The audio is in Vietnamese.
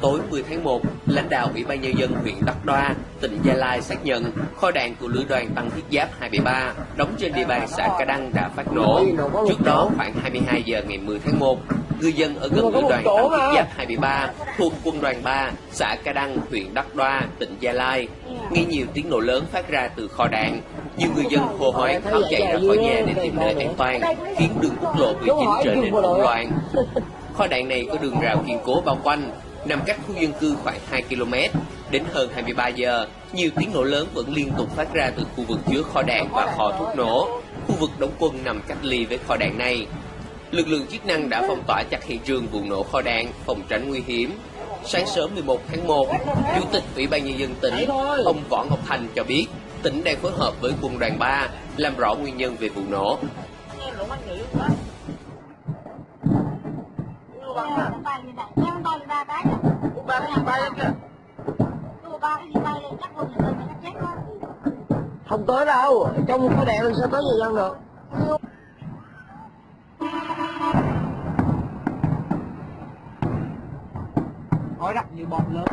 Tối 10 tháng 1, lãnh đạo Ủy ban Nhân dân huyện Đắk Đoa, tỉnh Gia Lai xác nhận kho đạn của lữ đoàn tăng thiết giáp 273 đóng trên địa bàn xã Ca Đăng đã phát nổ. Trước đó, khoảng 22 giờ ngày 10 tháng 1, cư dân ở gần lữ đoàn tăng thiết giáp 273 thuộc quân đoàn 3, xã Ca Đăng, huyện Đắk Đoa, tỉnh Gia Lai, nghe nhiều tiếng nổ lớn phát ra từ kho đạn. Nhiều người dân hô hoáng tháo chạy ra khỏi nhà để tìm nơi an toàn, khiến đường quốc lộ 19 trở nên hỗn loạn. Kho đạn này có đường rào kiên cố bao quanh, nằm cách khu dân cư khoảng 2 km. Đến hơn 23 giờ, nhiều tiếng nổ lớn vẫn liên tục phát ra từ khu vực chứa kho đạn và kho thuốc nổ. Khu vực đóng quân nằm cách ly với kho đạn này. Lực lượng chức năng đã phong tỏa chặt hiện trường vụ nổ kho đạn, phòng tránh nguy hiểm. Sáng sớm 11 tháng 1, Chủ tịch Ủy ban Nhân dân tỉnh, ông Võ Ngọc Thành cho biết, tỉnh đang phối hợp với quân đoàn 3 làm rõ nguyên nhân về vụ nổ. không không tới đâu. Trong cái đèn lên sao tới người dân được. Khói đặc như bọt lớn.